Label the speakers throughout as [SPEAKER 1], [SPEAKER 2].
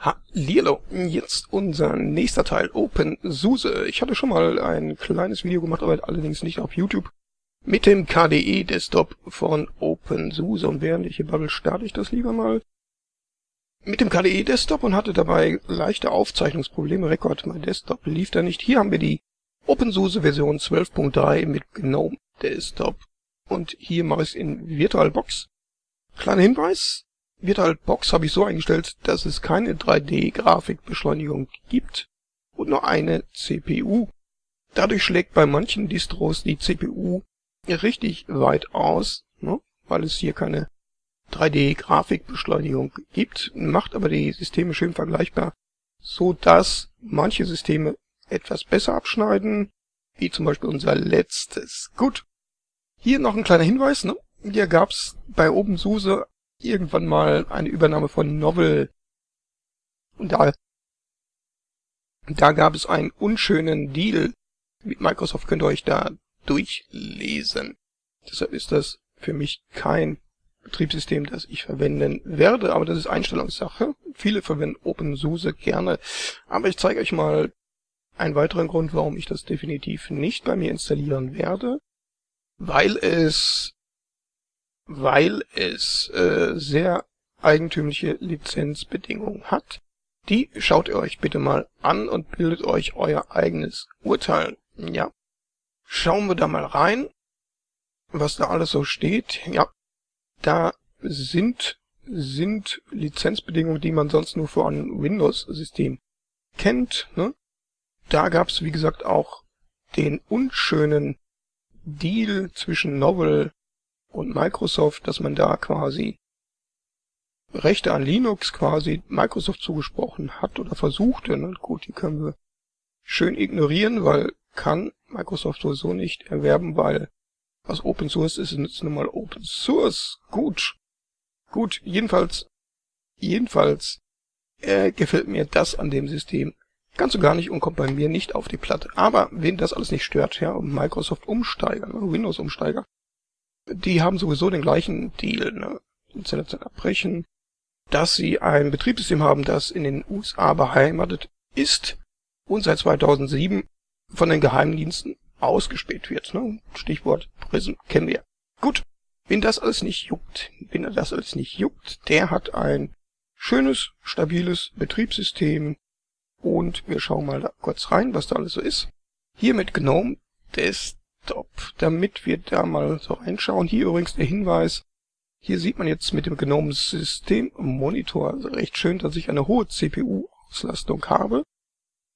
[SPEAKER 1] Hallihallo, jetzt unser nächster Teil, OpenSUSE. Ich hatte schon mal ein kleines Video gemacht, aber allerdings nicht auf YouTube, mit dem KDE Desktop von OpenSUSE. Und während ich hier babbel, starte ich das lieber mal mit dem KDE Desktop und hatte dabei leichte Aufzeichnungsprobleme. Rekord, mein Desktop lief da nicht. Hier haben wir die OpenSUSE Version 12.3 mit GNOME Desktop. Und hier mache ich es in VirtualBox. Kleiner Hinweis, VirtualBox habe ich so eingestellt, dass es keine 3D-Grafikbeschleunigung gibt und nur eine CPU. Dadurch schlägt bei manchen Distros die CPU richtig weit aus, ne, weil es hier keine 3D-Grafikbeschleunigung gibt, macht aber die Systeme schön vergleichbar, so dass manche Systeme etwas besser abschneiden, wie zum Beispiel unser letztes. Gut, hier noch ein kleiner Hinweis, ne? Hier gab's bei OpenSUSE irgendwann mal eine Übernahme von Novel. Und da, da gab es einen unschönen Deal mit Microsoft, könnt ihr euch da durchlesen. Deshalb ist das für mich kein Betriebssystem, das ich verwenden werde, aber das ist Einstellungssache. Viele verwenden OpenSUSE gerne, aber ich zeige euch mal einen weiteren Grund, warum ich das definitiv nicht bei mir installieren werde, weil es weil es äh, sehr eigentümliche Lizenzbedingungen hat. Die schaut ihr euch bitte mal an und bildet euch euer eigenes Urteil. Ja. Schauen wir da mal rein, was da alles so steht. Ja, da sind, sind Lizenzbedingungen, die man sonst nur für ein Windows-System kennt. Ne? Da gab es, wie gesagt, auch den unschönen Deal zwischen Novel und Microsoft, dass man da quasi Rechte an Linux quasi Microsoft zugesprochen hat oder versuchte. Ne? Gut, die können wir schön ignorieren, weil kann Microsoft sowieso nicht erwerben, weil was Open Source ist, ist nun mal Open Source. Gut. Gut, jedenfalls, jedenfalls äh, gefällt mir das an dem System ganz und gar nicht und kommt bei mir nicht auf die Platte. Aber wen das alles nicht stört, ja, Microsoft Umsteiger, ne, Windows Umsteiger, die haben sowieso den gleichen Deal, ne? Installation abbrechen, dass sie ein Betriebssystem haben, das in den USA beheimatet ist und seit 2007 von den Geheimdiensten ausgespäht wird. Ne? Stichwort Prism kennen wir. Gut, wen das alles nicht juckt, wen das alles nicht juckt, der hat ein schönes, stabiles Betriebssystem und wir schauen mal da kurz rein, was da alles so ist. Hier mit GNOME des Desktop, damit wir da mal so reinschauen. Hier übrigens der Hinweis, hier sieht man jetzt mit dem genommenen System Monitor also recht schön, dass ich eine hohe CPU-Auslastung habe,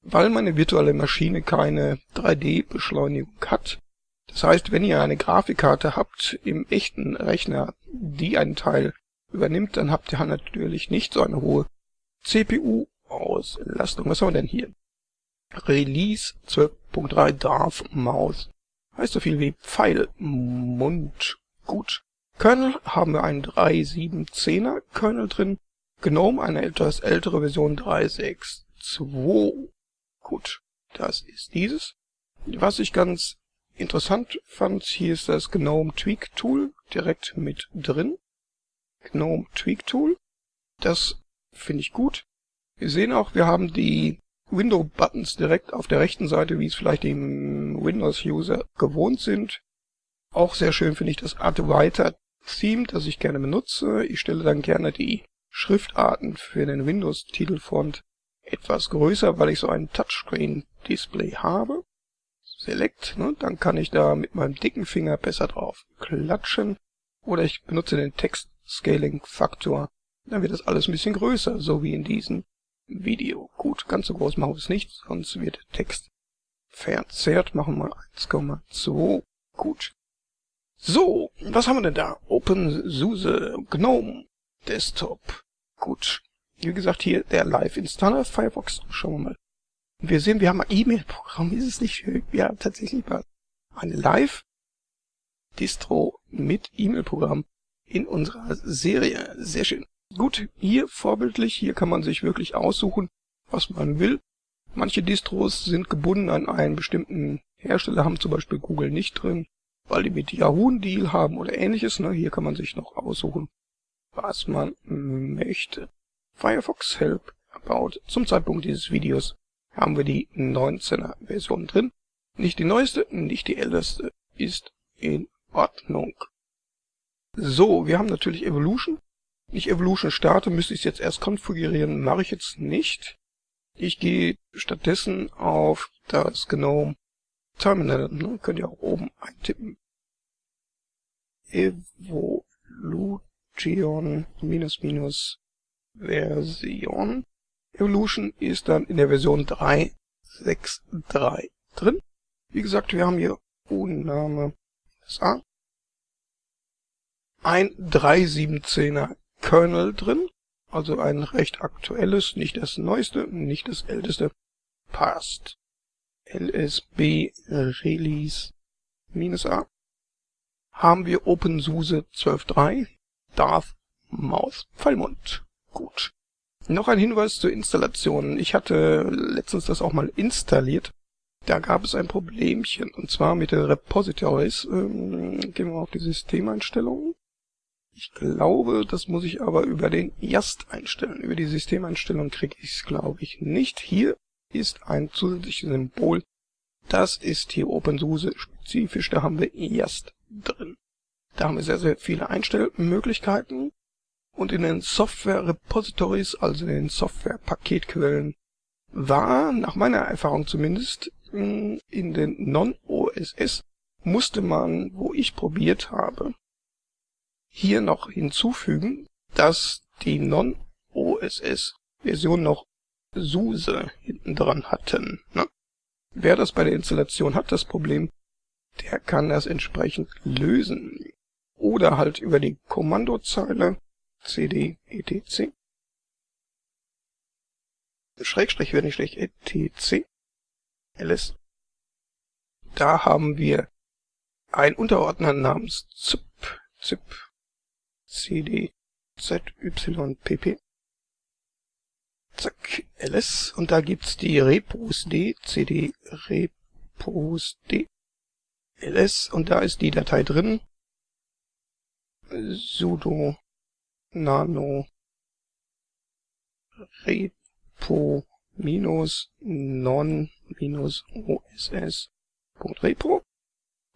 [SPEAKER 1] weil meine virtuelle Maschine keine 3D-Beschleunigung hat. Das heißt, wenn ihr eine Grafikkarte habt im echten Rechner, die einen Teil übernimmt, dann habt ihr natürlich nicht so eine hohe CPU-Auslastung. Was haben wir denn hier? Release 12.3 darf Maus heißt so viel wie Pfeil, Mund, gut. Kernel haben wir einen 3.7.10er Kernel drin, GNOME eine etwas ältere Version 3.6.2. Gut, das ist dieses. Was ich ganz interessant fand, hier ist das GNOME Tweak Tool direkt mit drin. GNOME Tweak Tool. Das finde ich gut. Wir sehen auch, wir haben die Window-Buttons direkt auf der rechten Seite, wie es vielleicht die Windows-User gewohnt sind. Auch sehr schön finde ich das Adwaiter-Theme, das ich gerne benutze. Ich stelle dann gerne die Schriftarten für den Windows-Titelfont etwas größer, weil ich so ein Touchscreen-Display habe. Select, ne, dann kann ich da mit meinem dicken Finger besser drauf klatschen. Oder ich benutze den Text-Scaling-Faktor. Dann wird das alles ein bisschen größer, so wie in diesem Video. Gut, ganz so groß machen wir es nicht, sonst wird der Text verzerrt. Machen wir 1,2. Gut. So, was haben wir denn da? OpenSUSE, GNOME, Desktop. Gut. Wie gesagt, hier der Live-Installer Firefox. Schauen wir mal. Wir sehen, wir haben ein E-Mail-Programm. Ist es nicht schön? Wir haben tatsächlich mal eine Live-Distro mit E-Mail-Programm in unserer Serie. Sehr schön. Gut, hier vorbildlich, hier kann man sich wirklich aussuchen, was man will. Manche Distros sind gebunden an einen bestimmten Hersteller, haben zum Beispiel Google nicht drin, weil die mit Yahoo einen Deal haben oder ähnliches. Ne? Hier kann man sich noch aussuchen, was man möchte. Firefox Help About zum Zeitpunkt dieses Videos haben wir die 19er Version drin. Nicht die neueste, nicht die älteste, ist in Ordnung. So, wir haben natürlich Evolution. Ich Evolution starte, müsste ich es jetzt erst konfigurieren, mache ich jetzt nicht. Ich gehe stattdessen auf das GNOME Terminal, ne? könnt ihr auch oben eintippen. Evolution minus minus Version. Evolution ist dann in der Version 3.6.3 drin. Wie gesagt, wir haben hier Unname SA. Ein 3.17er Kernel drin, also ein recht aktuelles, nicht das neueste, nicht das älteste, passt. LSB Release -A haben wir OpenSUSE 12.3 Darth Maus Pfeilmund. Gut. Noch ein Hinweis zur Installation. Ich hatte letztens das auch mal installiert. Da gab es ein Problemchen, und zwar mit den Repositories. Ähm, gehen wir auf die Systemeinstellungen. Ich glaube, das muss ich aber über den YAST einstellen. Über die Systemeinstellung kriege ich es, glaube ich, nicht. Hier ist ein zusätzliches Symbol. Das ist hier OpenSUSE spezifisch. Da haben wir YAST drin. Da haben wir sehr, sehr viele Einstellmöglichkeiten. Und in den Software Repositories, also in den Software Paketquellen, war, nach meiner Erfahrung zumindest, in den Non-OSS musste man, wo ich probiert habe, hier noch hinzufügen, dass die Non-OSS-Version noch SUSE hinten dran hatten. Ne? Wer das bei der Installation hat, das Problem, der kann das entsprechend lösen. Oder halt über die Kommandozeile cd etc. Schrägstrich wäre nicht schlecht, etc. ls. Da haben wir ein Unterordner namens zip, zip, cd, zypp. Zack, ls. Und da gibt's die repos d, cd, repos d, ls. Und da ist die Datei drin. sudo nano repo minus non minus oss.repo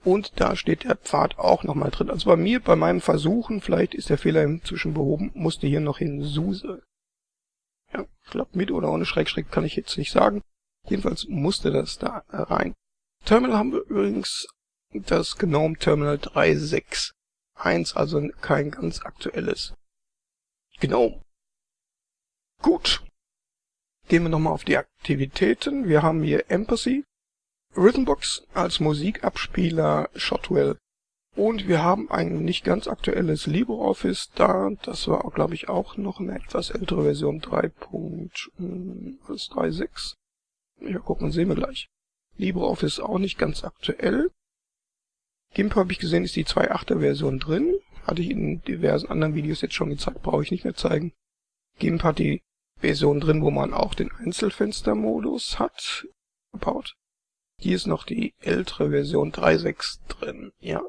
[SPEAKER 1] und da steht der Pfad auch nochmal drin. Also bei mir, bei meinem Versuchen, vielleicht ist der Fehler inzwischen behoben, musste hier noch hin SUSE. Ja, klappt mit oder ohne Schrägstrich kann ich jetzt nicht sagen. Jedenfalls musste das da rein. Terminal haben wir übrigens das GNOME Terminal 3.6.1, also kein ganz aktuelles Genau. Gut. Gehen wir nochmal auf die Aktivitäten. Wir haben hier Empathy, Rhythmbox als Musikabspieler, Shotwell. Und wir haben ein nicht ganz aktuelles LibreOffice da. Das war, glaube ich, auch noch eine etwas ältere Version 3.36. Ja, gucken, sehen wir gleich. LibreOffice auch nicht ganz aktuell. GIMP habe ich gesehen, ist die 2.8er Version drin. Hatte ich in diversen anderen Videos jetzt schon gezeigt, brauche ich nicht mehr zeigen. GIMP hat die Version drin, wo man auch den Einzelfenstermodus hat, gebaut. Hier ist noch die ältere Version 3.6 drin. Ja,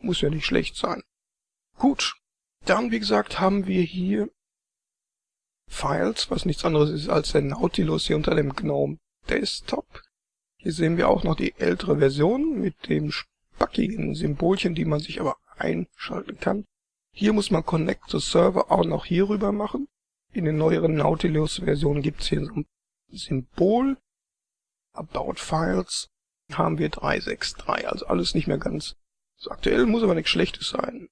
[SPEAKER 1] muss ja nicht schlecht sein. Gut, dann wie gesagt haben wir hier Files, was nichts anderes ist als der Nautilus hier unter dem GNOME Desktop. Hier sehen wir auch noch die ältere Version mit dem spackigen Symbolchen, die man sich aber einschalten kann. Hier muss man Connect to Server auch noch hier rüber machen. In den neueren Nautilus-Versionen gibt es hier so ein Symbol. About Files haben wir 363, also alles nicht mehr ganz so aktuell, muss aber nichts Schlechtes sein.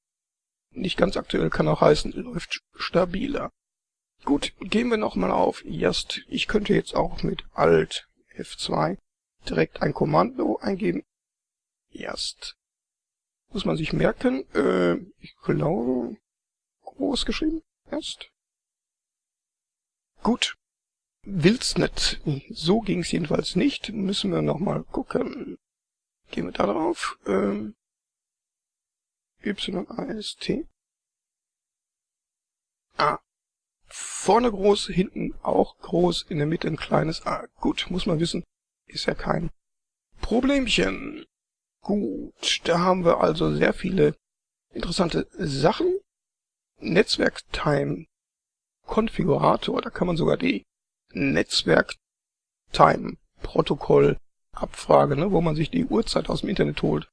[SPEAKER 1] Nicht ganz aktuell kann auch heißen, läuft stabiler. Gut, gehen wir nochmal auf Just. Ich könnte jetzt auch mit Alt F2 direkt ein Kommando eingeben. Just muss man sich merken. Äh, ich glaube, groß geschrieben erst. Gut. Will's nicht. So ging's jedenfalls nicht. Müssen wir nochmal gucken. Gehen wir da drauf. Ähm, YAST. Ah. Vorne groß, hinten auch groß, in der Mitte ein kleines A. Gut, muss man wissen. Ist ja kein Problemchen. Gut, da haben wir also sehr viele interessante Sachen. Netzwerktime Konfigurator, da kann man sogar die Netzwerk-Time-Protokoll Abfrage, ne, wo man sich die Uhrzeit aus dem Internet holt.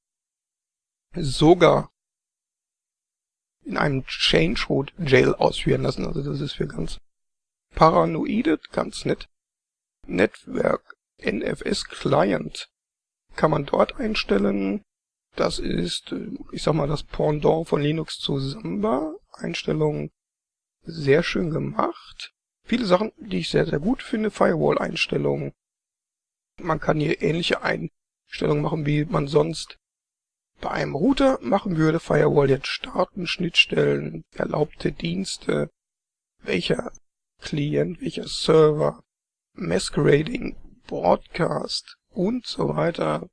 [SPEAKER 1] Sogar in einem Change Root Jail ausführen lassen. Also das ist für ganz Paranoide, ganz nett. Netzwerk NFS Client kann man dort einstellen. Das ist, ich sag mal, das Pendant von Linux zu Samba. Einstellungen sehr schön gemacht. Viele Sachen, die ich sehr, sehr gut finde. Firewall-Einstellungen. Man kann hier ähnliche Einstellungen machen, wie man sonst bei einem Router machen würde. Firewall jetzt starten, Schnittstellen, erlaubte Dienste, welcher Client, welcher Server, Masquerading, Broadcast und so weiter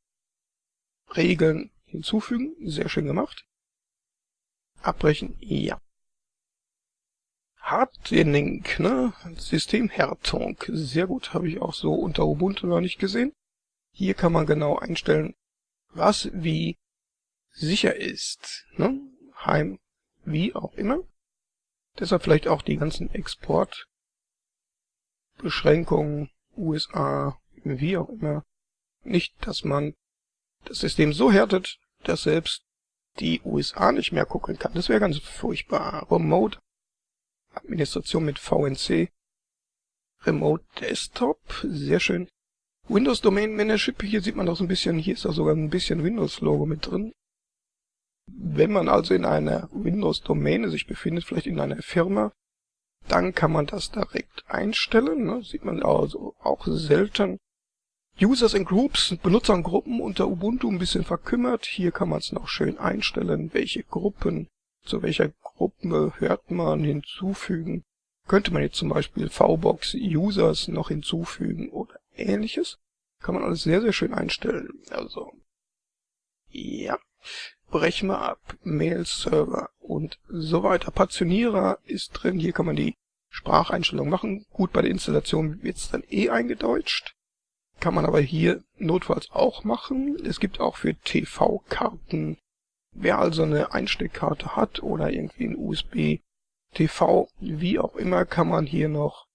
[SPEAKER 1] Regeln hinzufügen. Sehr schön gemacht. Abbrechen, ja. Hardening, ne? Systemhärtung. Sehr gut, habe ich auch so unter Ubuntu noch nicht gesehen. Hier kann man genau einstellen, was wie sicher ist. Ne? Heim, wie auch immer. Deshalb vielleicht auch die ganzen Exportbeschränkungen, USA, wie auch immer. Nicht, dass man das System so härtet, dass selbst die USA nicht mehr gucken kann. Das wäre ganz furchtbar. Remote Administration mit VNC. Remote Desktop, sehr schön. Windows Domain Manager, hier sieht man doch so ein bisschen, hier ist auch sogar ein bisschen Windows Logo mit drin. Wenn man also in einer Windows-Domäne sich befindet, vielleicht in einer Firma, dann kann man das direkt einstellen. Ne? Sieht man also auch selten. Users and Groups, Benutzergruppen unter Ubuntu ein bisschen verkümmert. Hier kann man es noch schön einstellen, welche Gruppen, zu welcher Gruppe hört man hinzufügen. Könnte man jetzt zum Beispiel VBox Users noch hinzufügen oder ähnliches. Kann man alles sehr, sehr schön einstellen. Also, ja brechen wir ab, Mail-Server und so weiter. Partitionierer ist drin, hier kann man die Spracheinstellung machen. Gut, bei der Installation wird es dann eh eingedeutscht. Kann man aber hier notfalls auch machen. Es gibt auch für TV-Karten, wer also eine Einsteckkarte hat oder irgendwie ein USB, TV, wie auch immer, kann man hier noch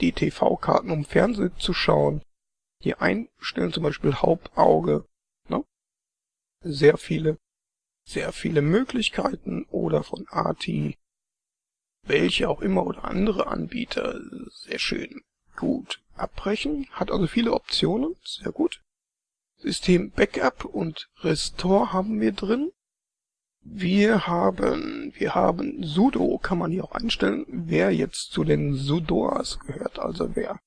[SPEAKER 1] die TV-Karten, um Fernsehen zu schauen, hier einstellen, zum Beispiel Hauptauge. Ne? Sehr viele sehr viele Möglichkeiten oder von ATI, welche auch immer oder andere Anbieter. Sehr schön. Gut. Abbrechen. Hat also viele Optionen. Sehr gut. System Backup und Restore haben wir drin. Wir haben, wir haben sudo, kann man hier auch einstellen, wer jetzt zu den sudoers gehört, also wer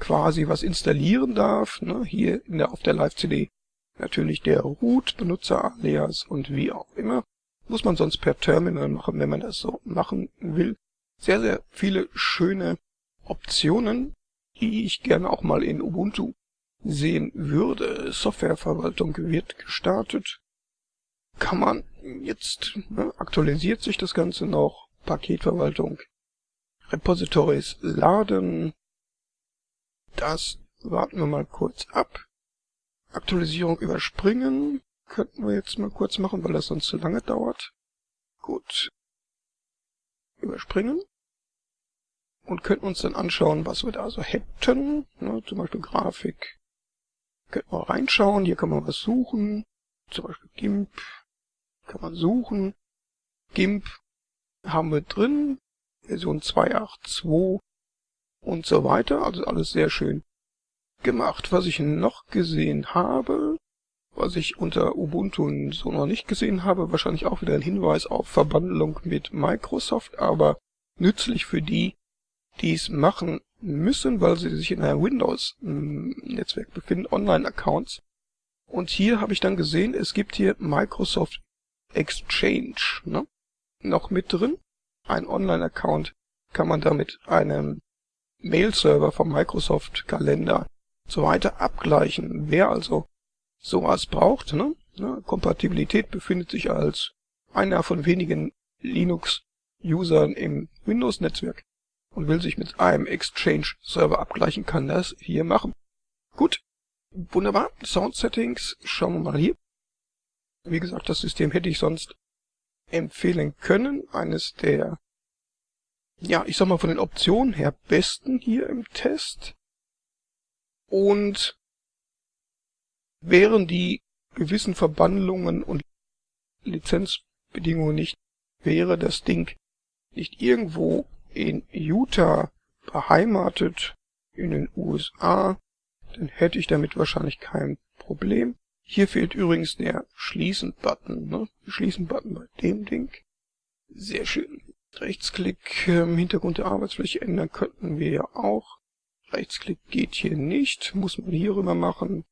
[SPEAKER 1] quasi was installieren darf, ne, hier in der, auf der Live-CD natürlich der Root, Benutzer-Alias und wie auch immer. Muss man sonst per Terminal machen, wenn man das so machen will. Sehr, sehr viele schöne Optionen, die ich gerne auch mal in Ubuntu sehen würde. Softwareverwaltung wird gestartet. Kann man jetzt, ne, aktualisiert sich das Ganze noch. Paketverwaltung. Repositories laden. Das warten wir mal kurz ab. Aktualisierung überspringen. Könnten wir jetzt mal kurz machen, weil das sonst zu lange dauert. Gut. Überspringen. Und könnten uns dann anschauen, was wir da so hätten. Ne, zum Beispiel Grafik. Könnten wir reinschauen. Hier kann man was suchen. Zum Beispiel GIMP. Kann man suchen. GIMP haben wir drin. Version 2.8.2 und so weiter. Also alles sehr schön gemacht. Was ich noch gesehen habe, was ich unter Ubuntu so noch nicht gesehen habe, wahrscheinlich auch wieder ein Hinweis auf Verbandlung mit Microsoft, aber nützlich für die, die es machen müssen, weil sie sich in einem Windows-Netzwerk befinden, Online-Accounts. Und hier habe ich dann gesehen, es gibt hier Microsoft Exchange ne? noch mit drin. Ein Online-Account kann man damit einem Mail-Server vom Microsoft-Kalender so weiter abgleichen. Wer also sowas braucht, ne? ne Kompatibilität befindet sich als einer von wenigen Linux-Usern im Windows-Netzwerk und will sich mit einem Exchange-Server abgleichen, kann das hier machen. Gut, wunderbar. Sound-Settings, schauen wir mal hier. Wie gesagt, das System hätte ich sonst empfehlen können. Eines der ja, ich sag mal von den Optionen her besten hier im Test. Und wären die gewissen Verbandlungen und Lizenzbedingungen nicht, wäre das Ding nicht irgendwo in Utah beheimatet, in den USA, dann hätte ich damit wahrscheinlich kein Problem. Hier fehlt übrigens der Schließen-Button, ne? Schließen-Button bei dem Ding. Sehr schön. Rechtsklick im Hintergrund der Arbeitsfläche ändern könnten wir ja auch. Rechtsklick geht hier nicht, muss man hier rüber machen.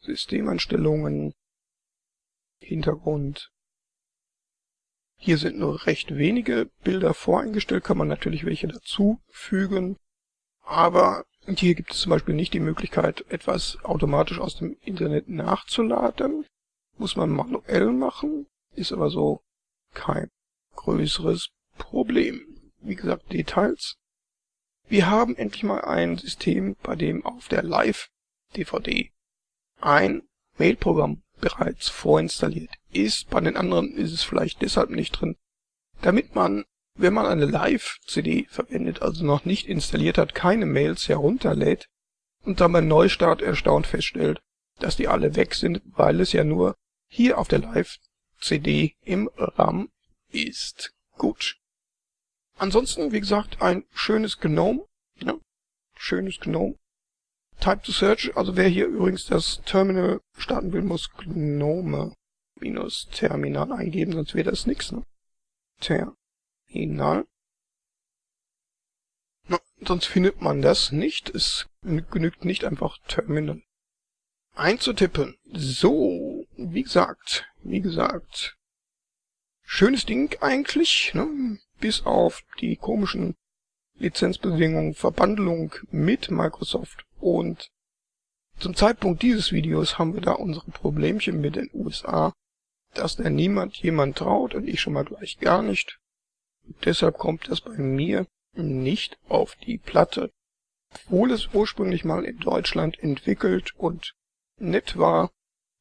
[SPEAKER 1] Systemeinstellungen, Hintergrund. Hier sind nur recht wenige Bilder voreingestellt, kann man natürlich welche dazufügen. Aber hier gibt es zum Beispiel nicht die Möglichkeit, etwas automatisch aus dem Internet nachzuladen. Muss man manuell machen, ist aber so kein größeres Problem. Wie gesagt, Details. Wir haben endlich mal ein System, bei dem auf der Live-DVD ein Mailprogramm bereits vorinstalliert ist. Bei den anderen ist es vielleicht deshalb nicht drin, damit man, wenn man eine Live-CD verwendet, also noch nicht installiert hat, keine Mails herunterlädt und dann beim Neustart erstaunt feststellt, dass die alle weg sind, weil es ja nur hier auf der Live-CD im RAM ist. Gut. Ansonsten, wie gesagt, ein schönes Gnome. Ja, schönes Gnome. Type to Search, also wer hier übrigens das Terminal starten will, muss Gnome minus Terminal eingeben, sonst wäre das nix, ne? Terminal. Na, sonst findet man das nicht. Es genügt nicht einfach Terminal einzutippen. So, wie gesagt, wie gesagt, schönes Ding eigentlich, ne? bis auf die komischen Lizenzbedingungen, Verbandlung mit Microsoft und zum Zeitpunkt dieses Videos haben wir da unsere Problemchen mit den USA, dass da niemand jemand traut und ich schon mal gleich gar nicht. Deshalb kommt das bei mir nicht auf die Platte, obwohl es ursprünglich mal in Deutschland entwickelt und nett war,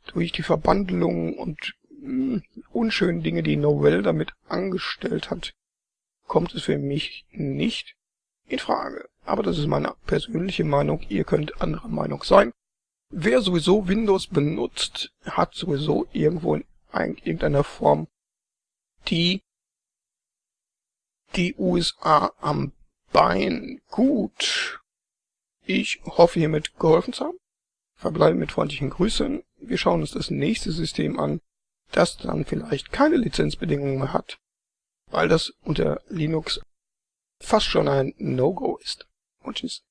[SPEAKER 1] durch die Verbandelungen und mh, hm, unschönen Dinge, die Novell damit angestellt hat, kommt es für mich nicht in Frage. Aber das ist meine persönliche Meinung, ihr könnt anderer Meinung sein. Wer sowieso Windows benutzt, hat sowieso irgendwo in irgendeiner Form die die USA am Bein. Gut. Ich hoffe hiermit geholfen zu haben. Verbleibe mit freundlichen Grüßen. Wir schauen uns das nächste System an, das dann vielleicht keine Lizenzbedingungen mehr hat, weil das unter Linux fast schon ein No-Go ist. Und tschüss.